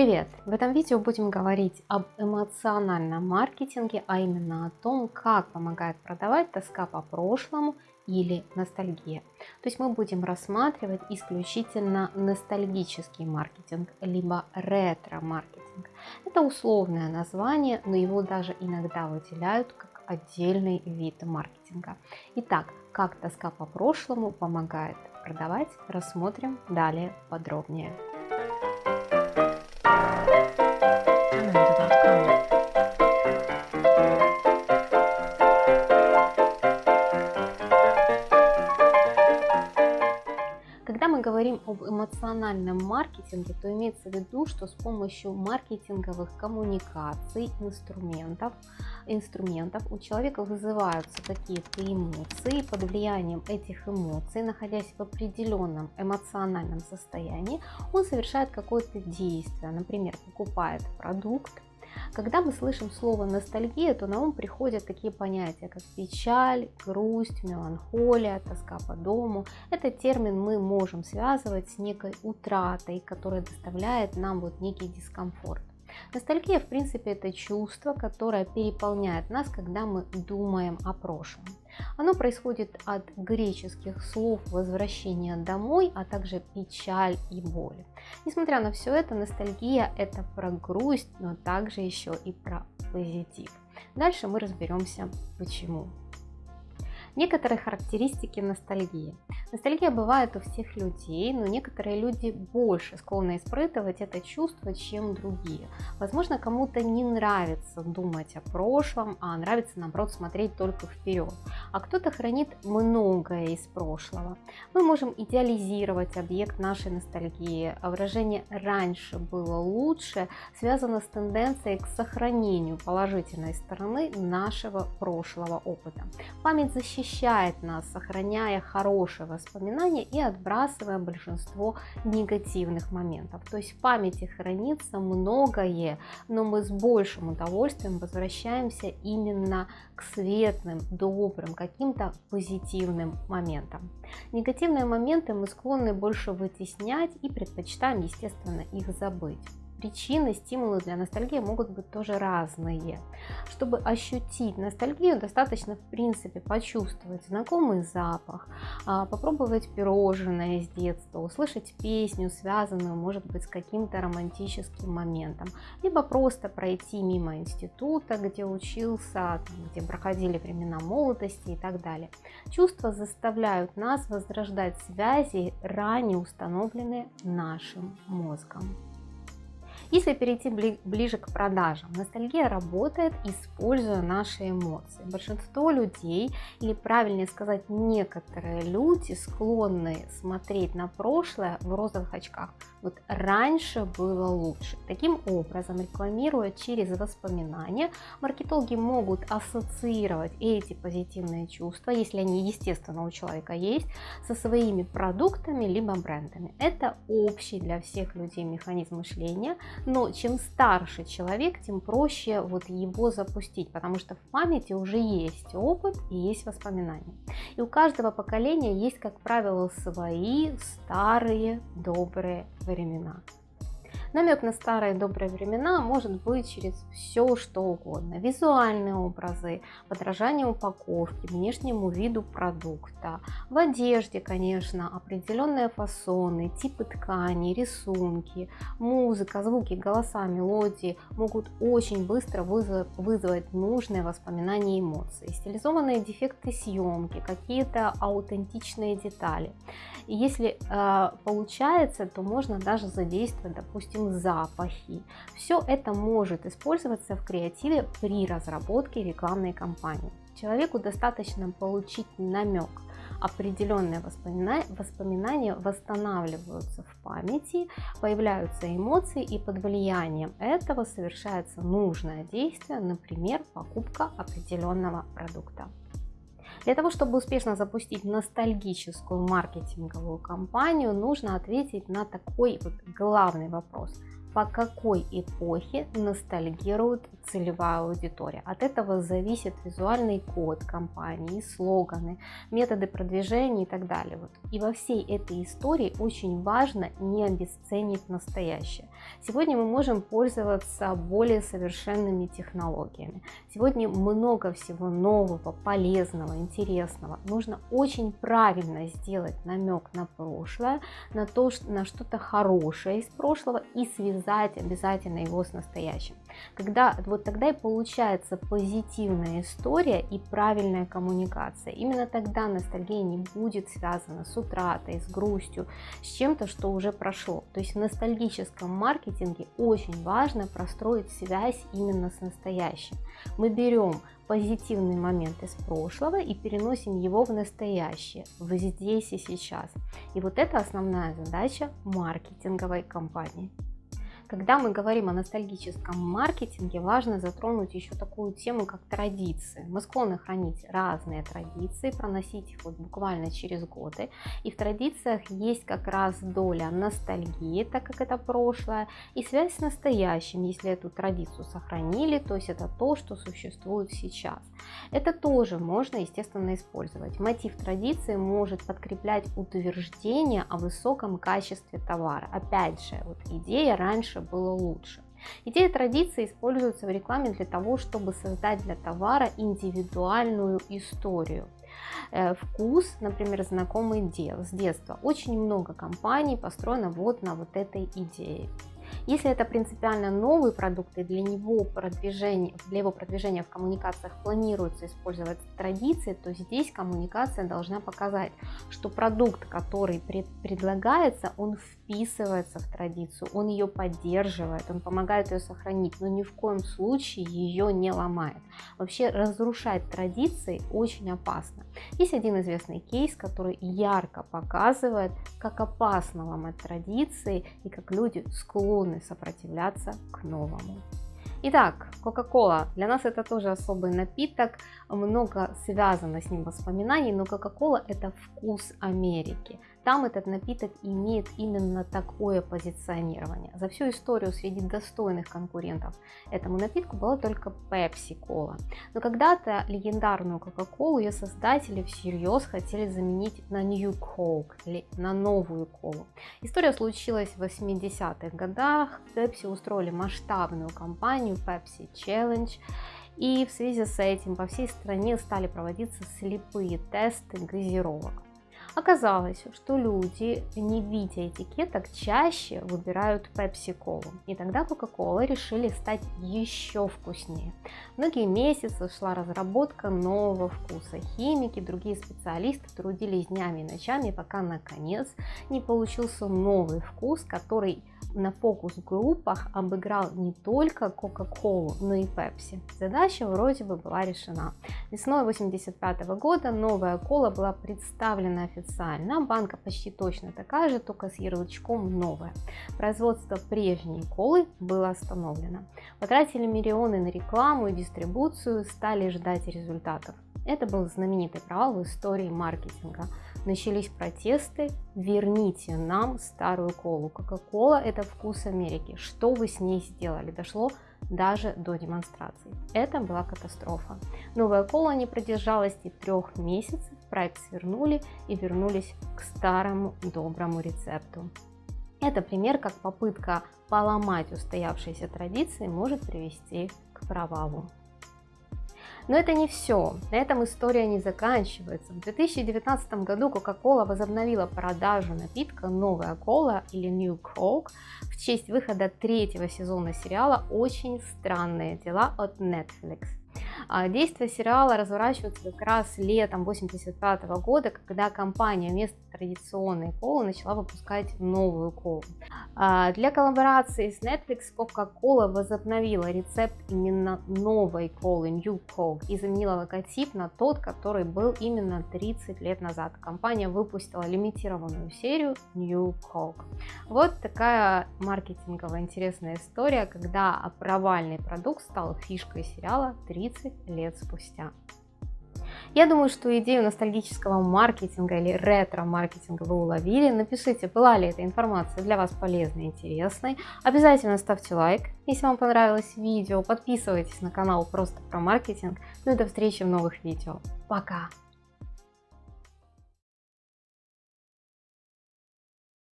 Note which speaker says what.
Speaker 1: Привет! В этом видео будем говорить об эмоциональном маркетинге, а именно о том, как помогает продавать тоска по прошлому или ностальгия. То есть мы будем рассматривать исключительно ностальгический маркетинг, либо ретро-маркетинг. Это условное название, но его даже иногда выделяют как отдельный вид маркетинга. Итак, как тоска по прошлому помогает продавать, рассмотрим далее подробнее. Говорим об эмоциональном маркетинге, то имеется в виду, что с помощью маркетинговых коммуникаций, инструментов, инструментов у человека вызываются какие-то эмоции, под влиянием этих эмоций, находясь в определенном эмоциональном состоянии, он совершает какое-то действие, например, покупает продукт, когда мы слышим слово ностальгия, то на ум приходят такие понятия, как печаль, грусть, меланхолия, тоска по дому. Этот термин мы можем связывать с некой утратой, которая доставляет нам вот некий дискомфорт. Ностальгия, в принципе, это чувство, которое переполняет нас, когда мы думаем о прошлом. Оно происходит от греческих слов возвращение домой, а также печаль и боль. Несмотря на все это, ностальгия это про грусть, но также еще и про позитив. Дальше мы разберемся почему. Некоторые характеристики ностальгии. Ностальгия бывает у всех людей, но некоторые люди больше склонны испытывать это чувство, чем другие. Возможно, кому-то не нравится думать о прошлом, а нравится, наоборот, смотреть только вперед. А кто-то хранит многое из прошлого. Мы можем идеализировать объект нашей ностальгии, а выражение «раньше было лучше» связано с тенденцией к сохранению положительной стороны нашего прошлого опыта. Память защищает нас, сохраняя хорошее воспоминания и отбрасывая большинство негативных моментов. То есть в памяти хранится многое, но мы с большим удовольствием возвращаемся именно к светлым, добрым, каким-то позитивным моментам. Негативные моменты мы склонны больше вытеснять и предпочитаем, естественно, их забыть причины, стимулы для ностальгии могут быть тоже разные. Чтобы ощутить ностальгию, достаточно в принципе почувствовать знакомый запах, а, попробовать пирожное из детства, услышать песню, связанную может быть с каким-то романтическим моментом, либо просто пройти мимо института, где учился, где проходили времена молодости и так далее. Чувства заставляют нас возрождать связи, ранее установленные нашим мозгом. Если перейти ближе к продажам, ностальгия работает, используя наши эмоции. Большинство людей, или правильнее сказать, некоторые люди склонны смотреть на прошлое в розовых очках. Вот раньше было лучше. Таким образом, рекламируя через воспоминания, маркетологи могут ассоциировать эти позитивные чувства, если они естественно у человека есть, со своими продуктами либо брендами. Это общий для всех людей механизм мышления, но чем старше человек, тем проще вот его запустить, потому что в памяти уже есть опыт и есть воспоминания. И у каждого поколения есть, как правило, свои старые добрые времена. Намек на старые добрые времена может быть через все что угодно. Визуальные образы, подражание упаковки, внешнему виду продукта. В одежде, конечно, определенные фасоны, типы ткани, рисунки, музыка, звуки, голоса, мелодии могут очень быстро вызвать нужные воспоминания и эмоции. Стилизованные дефекты съемки, какие-то аутентичные детали. И если э, получается, то можно даже задействовать, допустим, допустим, запахи. Все это может использоваться в креативе при разработке рекламной кампании. Человеку достаточно получить намек. Определенные воспоминания, воспоминания восстанавливаются в памяти, появляются эмоции и под влиянием этого совершается нужное действие, например, покупка определенного продукта. Для того, чтобы успешно запустить ностальгическую маркетинговую кампанию, нужно ответить на такой вот главный вопрос. По какой эпохе ностальгирует целевая аудитория. От этого зависит визуальный код компании, слоганы, методы продвижения и так далее. И во всей этой истории очень важно не обесценить настоящее. Сегодня мы можем пользоваться более совершенными технологиями. Сегодня много всего нового, полезного, интересного. Нужно очень правильно сделать намек на прошлое, на то, на что-то хорошее из прошлого и связать обязательно его с настоящим. Когда, вот тогда и получается позитивная история и правильная коммуникация. Именно тогда ностальгия не будет связана с утратой, с грустью, с чем-то, что уже прошло. То есть в ностальгическом маркетинге очень важно простроить связь именно с настоящим. Мы берем позитивный момент из прошлого и переносим его в настоящее, в здесь и сейчас. И вот это основная задача маркетинговой компании. Когда мы говорим о ностальгическом маркетинге, важно затронуть еще такую тему, как традиции. Мы склонны хранить разные традиции, проносить их вот буквально через годы. И в традициях есть как раз доля ностальгии, так как это прошлое, и связь с настоящим, если эту традицию сохранили, то есть это то, что существует сейчас. Это тоже можно, естественно, использовать. Мотив традиции может подкреплять утверждение о высоком качестве товара. Опять же, вот идея раньше раньше было лучше. Идея традиции используется в рекламе для того, чтобы создать для товара индивидуальную историю. Э, вкус, например, знакомый дел с детства. Очень много компаний построено вот на вот этой идее. Если это принципиально новый продукт и для него продвижение, для его продвижения в коммуникациях планируется использовать традиции, то здесь коммуникация должна показать, что продукт, который пред, предлагается, он вписывается в традицию, он ее поддерживает, он помогает ее сохранить, но ни в коем случае ее не ломает. Вообще разрушать традиции очень опасно. Есть один известный кейс, который ярко показывает, как опасно ломать традиции и как люди склонны сопротивляться к новому. Итак, Кока-Кола. Для нас это тоже особый напиток, много связано с ним воспоминаний, но Кока-Кола это вкус Америки. Там этот напиток имеет именно такое позиционирование. За всю историю среди достойных конкурентов этому напитку была только Pepsi Cola. Но когда-то легендарную Coca-Cola ее создатели всерьез хотели заменить на New Coke или на новую колу. История случилась в 80-х годах. Pepsi устроили масштабную кампанию Pepsi Challenge. И в связи с этим по всей стране стали проводиться слепые тесты газировок. Оказалось, что люди, не видя этикеток, чаще выбирают Pepsi-Colу. И тогда Coca-Cola решили стать еще вкуснее. Многие месяцы шла разработка нового вкуса. Химики, другие специалисты трудились днями и ночами, пока наконец не получился новый вкус, который на фокус-группах обыграл не только Coca-Cola, но и Pepsi. Задача вроде бы была решена. Весной 85 года новая кола была представлена официально. Банка почти точно такая же, только с ярлычком новая. Производство прежней колы было остановлено. Потратили миллионы на рекламу и дистрибуцию, стали ждать результатов. Это был знаменитый провал в истории маркетинга. Начались протесты, верните нам старую колу. Кока-кола это вкус Америки. Что вы с ней сделали? Дошло даже до демонстраций. Это была катастрофа. Новая кола не продержалась и трех месяцев, проект свернули и вернулись к старому доброму рецепту. Это пример, как попытка поломать устоявшиеся традиции может привести к провалу. Но это не все. На этом история не заканчивается. В 2019 году Coca-Cola возобновила продажу напитка «Новая кола» или New Coke в честь выхода третьего сезона сериала «Очень странные дела» от Netflix. А, действие сериала разворачивается как раз летом 85 года, когда компания вместо традиционной колы начала выпускать новую колу. А, для коллаборации с Netflix Coca-Cola возобновила рецепт именно новой колы New Coke и заменила логотип на тот, который был именно 30 лет назад. Компания выпустила лимитированную серию New Coke. Вот такая маркетинговая интересная история, когда провальный продукт стал фишкой сериала 30 лет спустя. Я думаю, что идею ностальгического маркетинга или ретро-маркетинга вы уловили. Напишите, была ли эта информация для вас полезной и интересной. Обязательно ставьте лайк, если вам понравилось видео. Подписывайтесь на канал просто про маркетинг. Ну и до встречи в новых видео. Пока!